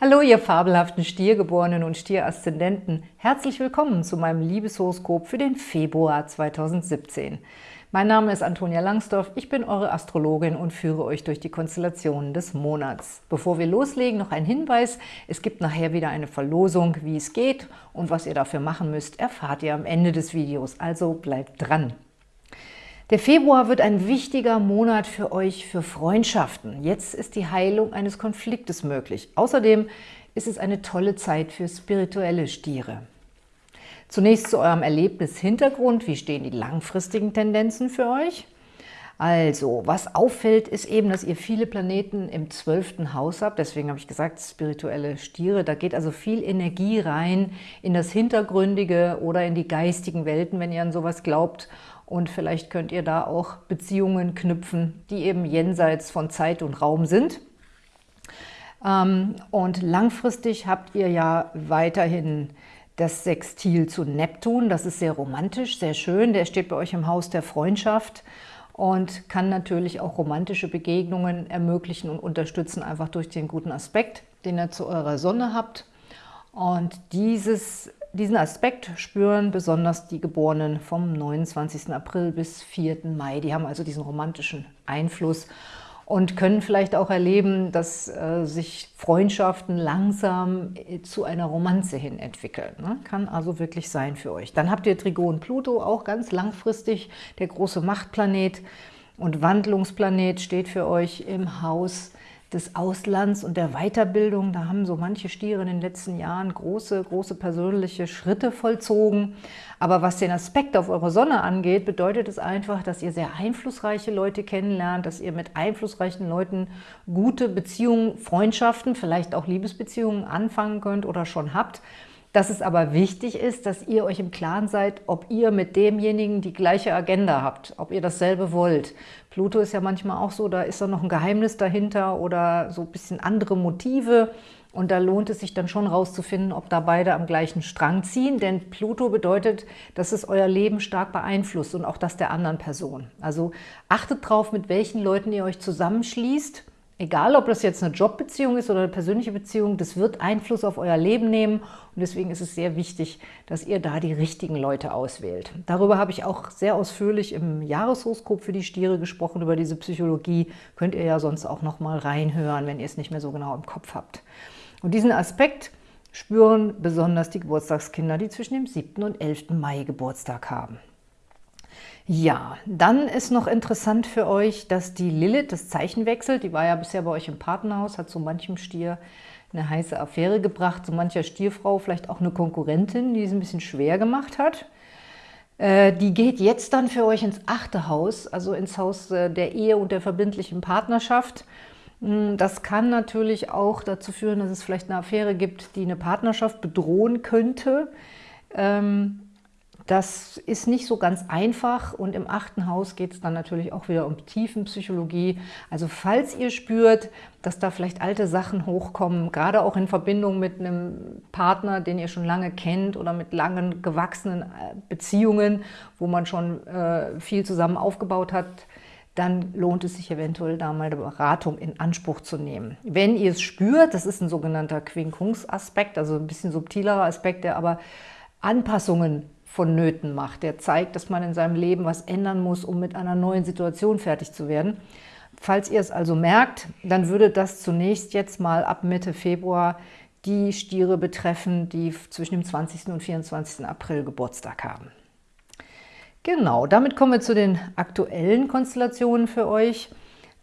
Hallo, ihr fabelhaften Stiergeborenen und Stieraszendenten. Herzlich willkommen zu meinem Liebeshoroskop für den Februar 2017. Mein Name ist Antonia Langsdorf, ich bin eure Astrologin und führe euch durch die Konstellationen des Monats. Bevor wir loslegen, noch ein Hinweis. Es gibt nachher wieder eine Verlosung, wie es geht und was ihr dafür machen müsst, erfahrt ihr am Ende des Videos, also bleibt dran. Der Februar wird ein wichtiger Monat für euch für Freundschaften. Jetzt ist die Heilung eines Konfliktes möglich. Außerdem ist es eine tolle Zeit für spirituelle Stiere. Zunächst zu eurem Erlebnishintergrund. Wie stehen die langfristigen Tendenzen für euch? Also, was auffällt, ist eben, dass ihr viele Planeten im zwölften Haus habt. Deswegen habe ich gesagt, spirituelle Stiere. Da geht also viel Energie rein in das Hintergründige oder in die geistigen Welten, wenn ihr an sowas glaubt. Und vielleicht könnt ihr da auch Beziehungen knüpfen, die eben jenseits von Zeit und Raum sind. Ähm, und langfristig habt ihr ja weiterhin das Sextil zu Neptun. Das ist sehr romantisch, sehr schön. Der steht bei euch im Haus der Freundschaft und kann natürlich auch romantische Begegnungen ermöglichen und unterstützen, einfach durch den guten Aspekt, den ihr zu eurer Sonne habt. Und dieses diesen Aspekt spüren besonders die Geborenen vom 29. April bis 4. Mai. Die haben also diesen romantischen Einfluss und können vielleicht auch erleben, dass äh, sich Freundschaften langsam äh, zu einer Romanze hin entwickeln. Ne? Kann also wirklich sein für euch. Dann habt ihr Trigon Pluto, auch ganz langfristig, der große Machtplanet und Wandlungsplanet steht für euch im Haus des Auslands und der Weiterbildung. Da haben so manche Stiere in den letzten Jahren große, große persönliche Schritte vollzogen. Aber was den Aspekt auf eure Sonne angeht, bedeutet es einfach, dass ihr sehr einflussreiche Leute kennenlernt, dass ihr mit einflussreichen Leuten gute Beziehungen, Freundschaften, vielleicht auch Liebesbeziehungen anfangen könnt oder schon habt dass es aber wichtig ist, dass ihr euch im Klaren seid, ob ihr mit demjenigen die gleiche Agenda habt, ob ihr dasselbe wollt. Pluto ist ja manchmal auch so, da ist da noch ein Geheimnis dahinter oder so ein bisschen andere Motive. Und da lohnt es sich dann schon rauszufinden, ob da beide am gleichen Strang ziehen. Denn Pluto bedeutet, dass es euer Leben stark beeinflusst und auch das der anderen Person. Also achtet drauf, mit welchen Leuten ihr euch zusammenschließt Egal, ob das jetzt eine Jobbeziehung ist oder eine persönliche Beziehung, das wird Einfluss auf euer Leben nehmen und deswegen ist es sehr wichtig, dass ihr da die richtigen Leute auswählt. Darüber habe ich auch sehr ausführlich im Jahreshoroskop für die Stiere gesprochen, über diese Psychologie. Könnt ihr ja sonst auch noch mal reinhören, wenn ihr es nicht mehr so genau im Kopf habt. Und diesen Aspekt spüren besonders die Geburtstagskinder, die zwischen dem 7. und 11. Mai Geburtstag haben. Ja, dann ist noch interessant für euch, dass die Lilith das Zeichen wechselt. Die war ja bisher bei euch im Partnerhaus, hat so manchem Stier eine heiße Affäre gebracht, so mancher Stierfrau vielleicht auch eine Konkurrentin, die es ein bisschen schwer gemacht hat. Äh, die geht jetzt dann für euch ins achte Haus, also ins Haus äh, der Ehe und der verbindlichen Partnerschaft. Hm, das kann natürlich auch dazu führen, dass es vielleicht eine Affäre gibt, die eine Partnerschaft bedrohen könnte. Ähm, das ist nicht so ganz einfach und im achten Haus geht es dann natürlich auch wieder um Tiefenpsychologie. Also falls ihr spürt, dass da vielleicht alte Sachen hochkommen, gerade auch in Verbindung mit einem Partner, den ihr schon lange kennt oder mit langen gewachsenen äh, Beziehungen, wo man schon äh, viel zusammen aufgebaut hat, dann lohnt es sich eventuell da mal eine Beratung in Anspruch zu nehmen. Wenn ihr es spürt, das ist ein sogenannter Quinkungsaspekt, also ein bisschen subtilerer Aspekt, der aber Anpassungen vonnöten macht. Der zeigt, dass man in seinem Leben was ändern muss, um mit einer neuen Situation fertig zu werden. Falls ihr es also merkt, dann würde das zunächst jetzt mal ab Mitte Februar die Stiere betreffen, die zwischen dem 20. und 24. April Geburtstag haben. Genau, damit kommen wir zu den aktuellen Konstellationen für euch.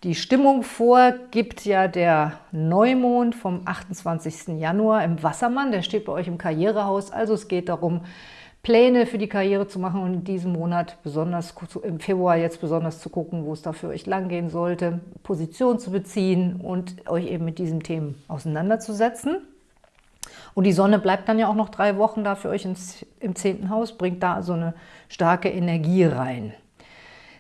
Die Stimmung vorgibt ja der Neumond vom 28. Januar im Wassermann. Der steht bei euch im Karrierehaus, also es geht darum, Pläne für die Karriere zu machen und in diesem Monat, besonders im Februar jetzt besonders zu gucken, wo es da für euch langgehen sollte, Position zu beziehen und euch eben mit diesen Themen auseinanderzusetzen. Und die Sonne bleibt dann ja auch noch drei Wochen da für euch ins, im zehnten Haus, bringt da so eine starke Energie rein.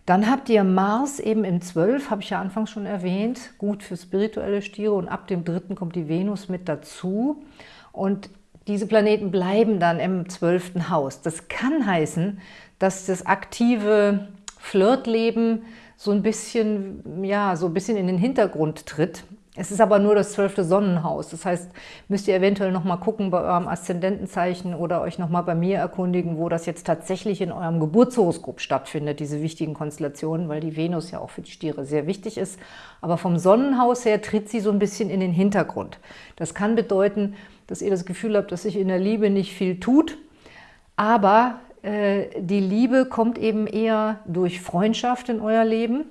Dann habt ihr Mars eben im 12, habe ich ja anfangs schon erwähnt, gut für spirituelle Stiere und ab dem dritten kommt die Venus mit dazu. Und diese Planeten bleiben dann im zwölften Haus. Das kann heißen, dass das aktive Flirtleben so ein bisschen, ja, so ein bisschen in den Hintergrund tritt. Es ist aber nur das zwölfte Sonnenhaus. Das heißt, müsst ihr eventuell nochmal gucken bei eurem Aszendentenzeichen oder euch nochmal bei mir erkundigen, wo das jetzt tatsächlich in eurem Geburtshoroskop stattfindet, diese wichtigen Konstellationen, weil die Venus ja auch für die Stiere sehr wichtig ist. Aber vom Sonnenhaus her tritt sie so ein bisschen in den Hintergrund. Das kann bedeuten, dass ihr das Gefühl habt, dass sich in der Liebe nicht viel tut, aber äh, die Liebe kommt eben eher durch Freundschaft in euer Leben,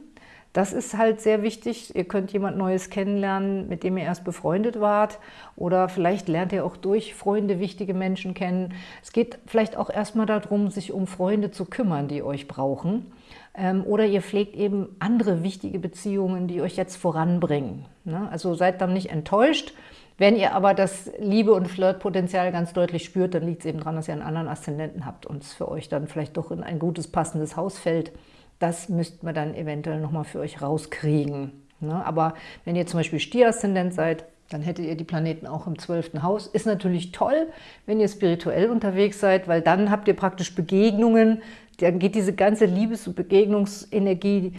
das ist halt sehr wichtig. Ihr könnt jemand Neues kennenlernen, mit dem ihr erst befreundet wart. Oder vielleicht lernt ihr auch durch Freunde wichtige Menschen kennen. Es geht vielleicht auch erstmal darum, sich um Freunde zu kümmern, die euch brauchen. Ähm, oder ihr pflegt eben andere wichtige Beziehungen, die euch jetzt voranbringen. Ne? Also seid dann nicht enttäuscht. Wenn ihr aber das Liebe- und Flirtpotenzial ganz deutlich spürt, dann liegt es eben daran, dass ihr einen anderen Aszendenten habt und es für euch dann vielleicht doch in ein gutes, passendes Haus fällt. Das müsst man dann eventuell nochmal für euch rauskriegen. Ne? Aber wenn ihr zum Beispiel Stier-Aszendent seid, dann hättet ihr die Planeten auch im zwölften Haus. Ist natürlich toll, wenn ihr spirituell unterwegs seid, weil dann habt ihr praktisch Begegnungen, dann geht diese ganze Liebes- und Begegnungsenergie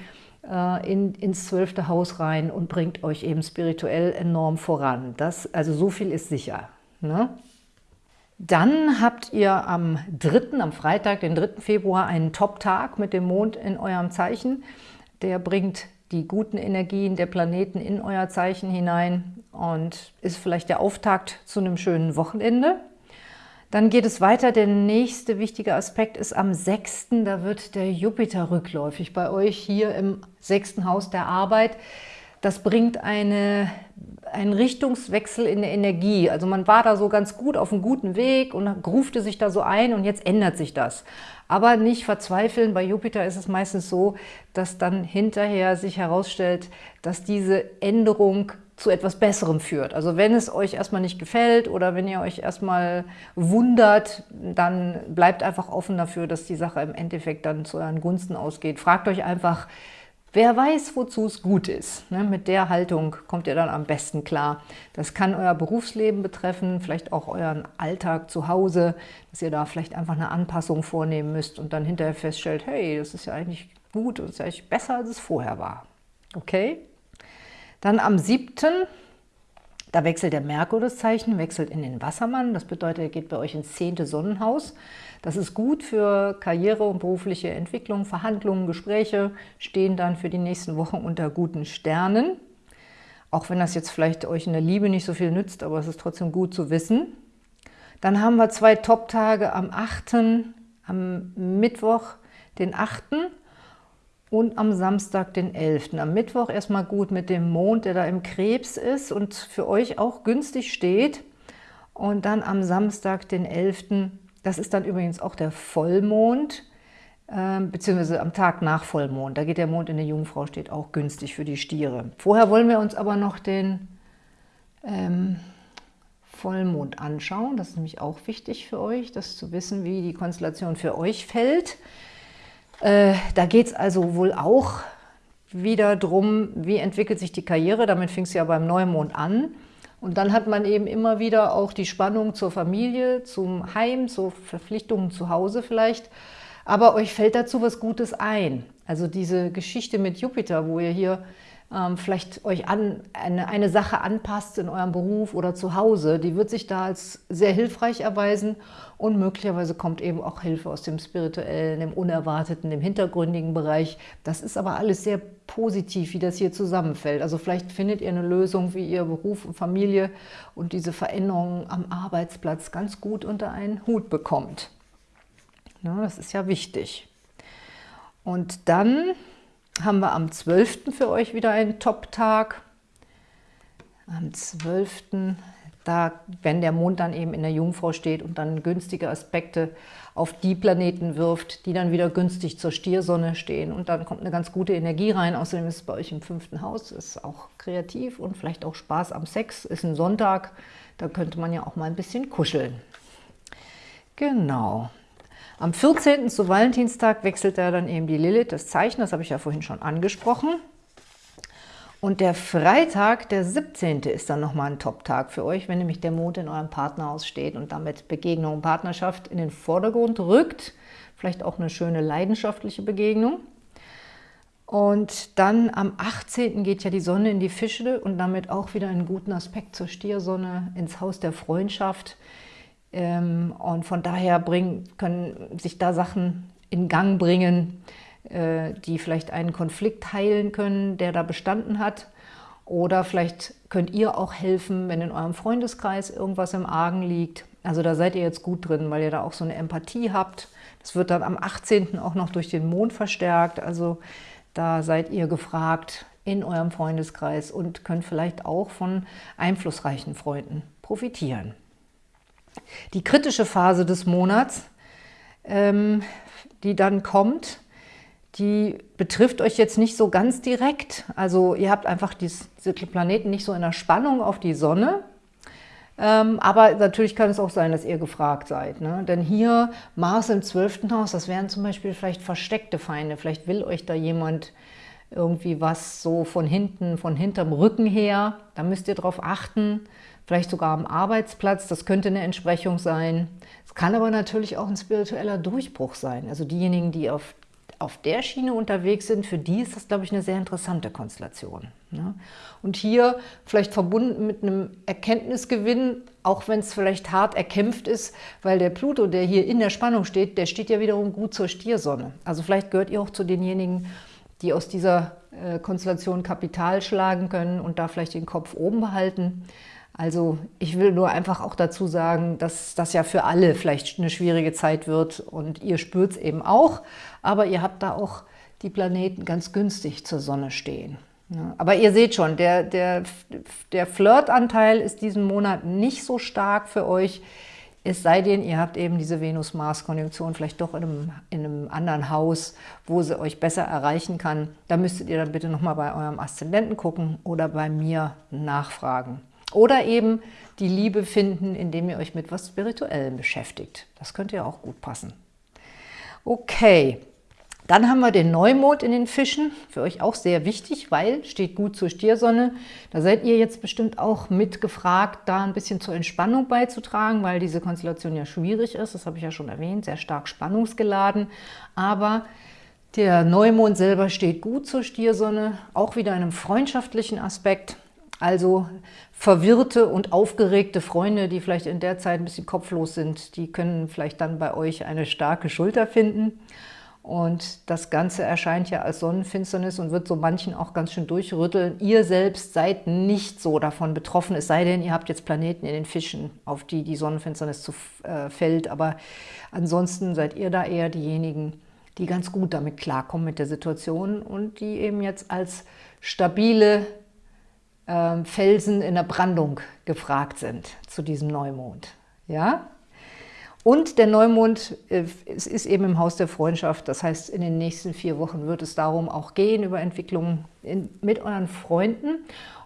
in, ins zwölfte Haus rein und bringt euch eben spirituell enorm voran. Das, also so viel ist sicher. Ne? Dann habt ihr am 3., am Freitag, den 3. Februar, einen Top-Tag mit dem Mond in eurem Zeichen. Der bringt die guten Energien der Planeten in euer Zeichen hinein und ist vielleicht der Auftakt zu einem schönen Wochenende. Dann geht es weiter. Der nächste wichtige Aspekt ist am 6. Da wird der Jupiter rückläufig bei euch hier im sechsten Haus der Arbeit. Das bringt eine ein Richtungswechsel in der Energie. Also man war da so ganz gut auf einem guten Weg und grufte sich da so ein und jetzt ändert sich das. Aber nicht verzweifeln, bei Jupiter ist es meistens so, dass dann hinterher sich herausstellt, dass diese Änderung zu etwas Besserem führt. Also wenn es euch erstmal nicht gefällt oder wenn ihr euch erstmal wundert, dann bleibt einfach offen dafür, dass die Sache im Endeffekt dann zu euren Gunsten ausgeht. Fragt euch einfach, Wer weiß, wozu es gut ist. Ne? Mit der Haltung kommt ihr dann am besten klar. Das kann euer Berufsleben betreffen, vielleicht auch euren Alltag zu Hause, dass ihr da vielleicht einfach eine Anpassung vornehmen müsst und dann hinterher feststellt, hey, das ist ja eigentlich gut, das ist ja eigentlich besser, als es vorher war. Okay? Dann am 7., da wechselt der Merkur das Zeichen, wechselt in den Wassermann. Das bedeutet, er geht bei euch ins zehnte Sonnenhaus. Das ist gut für Karriere und berufliche Entwicklung, Verhandlungen, Gespräche stehen dann für die nächsten Wochen unter guten Sternen. Auch wenn das jetzt vielleicht euch in der Liebe nicht so viel nützt, aber es ist trotzdem gut zu wissen. Dann haben wir zwei Top-Tage am 8., am Mittwoch, den 8. und am Samstag, den 11. Am Mittwoch erstmal gut mit dem Mond, der da im Krebs ist und für euch auch günstig steht. Und dann am Samstag, den 11., das ist dann übrigens auch der Vollmond, äh, beziehungsweise am Tag nach Vollmond. Da geht der Mond in der Jungfrau, steht auch günstig für die Stiere. Vorher wollen wir uns aber noch den ähm, Vollmond anschauen. Das ist nämlich auch wichtig für euch, das zu wissen, wie die Konstellation für euch fällt. Äh, da geht es also wohl auch wieder darum, wie entwickelt sich die Karriere. Damit fing es ja beim Neumond an. Und dann hat man eben immer wieder auch die Spannung zur Familie, zum Heim, zu Verpflichtungen zu Hause vielleicht. Aber euch fällt dazu was Gutes ein. Also diese Geschichte mit Jupiter, wo ihr hier vielleicht euch an, eine, eine Sache anpasst in eurem Beruf oder zu Hause, die wird sich da als sehr hilfreich erweisen und möglicherweise kommt eben auch Hilfe aus dem spirituellen, dem unerwarteten, dem hintergründigen Bereich. Das ist aber alles sehr positiv, wie das hier zusammenfällt. Also vielleicht findet ihr eine Lösung, wie ihr Beruf und Familie und diese Veränderungen am Arbeitsplatz ganz gut unter einen Hut bekommt. Ja, das ist ja wichtig. Und dann haben wir am 12. für euch wieder einen Top-Tag. Am 12. Da, wenn der Mond dann eben in der Jungfrau steht und dann günstige Aspekte auf die Planeten wirft, die dann wieder günstig zur Stiersonne stehen. Und dann kommt eine ganz gute Energie rein. Außerdem ist es bei euch im fünften Haus, ist auch kreativ und vielleicht auch Spaß am Sex. Ist ein Sonntag, da könnte man ja auch mal ein bisschen kuscheln. Genau. Am 14. zu Valentinstag wechselt er dann eben die Lilith, das Zeichen, das habe ich ja vorhin schon angesprochen. Und der Freitag, der 17. ist dann nochmal ein Top-Tag für euch, wenn nämlich der Mond in eurem Partnerhaus steht und damit Begegnung und Partnerschaft in den Vordergrund rückt. Vielleicht auch eine schöne leidenschaftliche Begegnung. Und dann am 18. geht ja die Sonne in die Fische und damit auch wieder einen guten Aspekt zur Stiersonne ins Haus der Freundschaft. Ähm, und von daher bringen, können sich da Sachen in Gang bringen, äh, die vielleicht einen Konflikt heilen können, der da bestanden hat. Oder vielleicht könnt ihr auch helfen, wenn in eurem Freundeskreis irgendwas im Argen liegt. Also da seid ihr jetzt gut drin, weil ihr da auch so eine Empathie habt. Das wird dann am 18. auch noch durch den Mond verstärkt. Also da seid ihr gefragt in eurem Freundeskreis und könnt vielleicht auch von einflussreichen Freunden profitieren. Die kritische Phase des Monats, ähm, die dann kommt, die betrifft euch jetzt nicht so ganz direkt. Also ihr habt einfach diese Planeten nicht so in der Spannung auf die Sonne, ähm, aber natürlich kann es auch sein, dass ihr gefragt seid. Ne? Denn hier Mars im 12. Haus, das wären zum Beispiel vielleicht versteckte Feinde. Vielleicht will euch da jemand irgendwie was so von hinten, von hinterm Rücken her. Da müsst ihr drauf achten. Vielleicht sogar am Arbeitsplatz, das könnte eine Entsprechung sein. Es kann aber natürlich auch ein spiritueller Durchbruch sein. Also diejenigen, die auf auf der Schiene unterwegs sind, für die ist das, glaube ich, eine sehr interessante Konstellation. Ne? Und hier vielleicht verbunden mit einem Erkenntnisgewinn, auch wenn es vielleicht hart erkämpft ist, weil der Pluto, der hier in der Spannung steht, der steht ja wiederum gut zur Stiersonne. Also vielleicht gehört ihr auch zu denjenigen, die aus dieser äh, Konstellation Kapital schlagen können und da vielleicht den Kopf oben behalten. Also ich will nur einfach auch dazu sagen, dass das ja für alle vielleicht eine schwierige Zeit wird und ihr spürt es eben auch, aber ihr habt da auch die Planeten ganz günstig zur Sonne stehen. Aber ihr seht schon, der, der, der Flirtanteil ist diesen Monat nicht so stark für euch, es sei denn, ihr habt eben diese Venus-Mars-Konjunktion vielleicht doch in einem, in einem, anderen Haus, wo sie euch besser erreichen kann. Da müsstet ihr dann bitte nochmal bei eurem Aszendenten gucken oder bei mir nachfragen. Oder eben die Liebe finden, indem ihr euch mit was Spirituellem beschäftigt. Das könnte ja auch gut passen. Okay, dann haben wir den Neumond in den Fischen, für euch auch sehr wichtig, weil steht gut zur Stiersonne. Da seid ihr jetzt bestimmt auch mitgefragt, da ein bisschen zur Entspannung beizutragen, weil diese Konstellation ja schwierig ist, das habe ich ja schon erwähnt, sehr stark spannungsgeladen. Aber der Neumond selber steht gut zur Stiersonne, auch wieder in einem freundschaftlichen Aspekt. Also verwirrte und aufgeregte Freunde, die vielleicht in der Zeit ein bisschen kopflos sind, die können vielleicht dann bei euch eine starke Schulter finden. Und das Ganze erscheint ja als Sonnenfinsternis und wird so manchen auch ganz schön durchrütteln. Ihr selbst seid nicht so davon betroffen, es sei denn, ihr habt jetzt Planeten in den Fischen, auf die die Sonnenfinsternis zu, äh, fällt. Aber ansonsten seid ihr da eher diejenigen, die ganz gut damit klarkommen mit der Situation und die eben jetzt als stabile äh, Felsen in der Brandung gefragt sind zu diesem Neumond. Ja? Und der Neumond äh, es ist eben im Haus der Freundschaft. Das heißt, in den nächsten vier Wochen wird es darum auch gehen, über Entwicklungen mit euren Freunden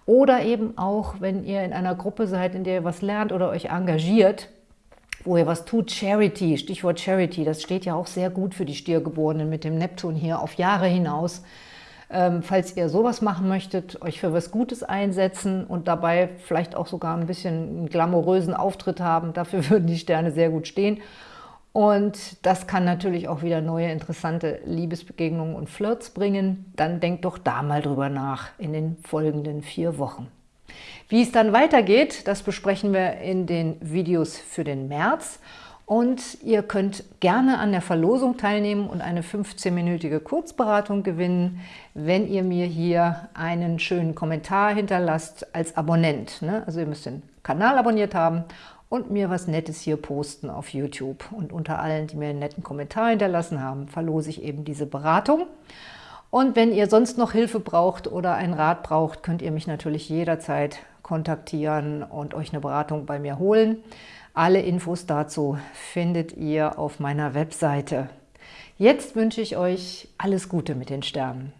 oder eben auch, wenn ihr in einer Gruppe seid, in der ihr was lernt oder euch engagiert, wo ihr was tut, Charity, Stichwort Charity, das steht ja auch sehr gut für die Stiergeborenen mit dem Neptun hier auf Jahre hinaus. Ähm, falls ihr sowas machen möchtet, euch für was Gutes einsetzen und dabei vielleicht auch sogar ein bisschen einen glamourösen Auftritt haben, dafür würden die Sterne sehr gut stehen. Und das kann natürlich auch wieder neue interessante Liebesbegegnungen und Flirts bringen. Dann denkt doch da mal drüber nach in den folgenden vier Wochen. Wie es dann weitergeht, das besprechen wir in den Videos für den März. Und ihr könnt gerne an der Verlosung teilnehmen und eine 15-minütige Kurzberatung gewinnen, wenn ihr mir hier einen schönen Kommentar hinterlasst als Abonnent. Ne? Also ihr müsst den Kanal abonniert haben und mir was Nettes hier posten auf YouTube. Und unter allen, die mir einen netten Kommentar hinterlassen haben, verlose ich eben diese Beratung. Und wenn ihr sonst noch Hilfe braucht oder einen Rat braucht, könnt ihr mich natürlich jederzeit kontaktieren und euch eine Beratung bei mir holen. Alle Infos dazu findet ihr auf meiner Webseite. Jetzt wünsche ich euch alles Gute mit den Sternen.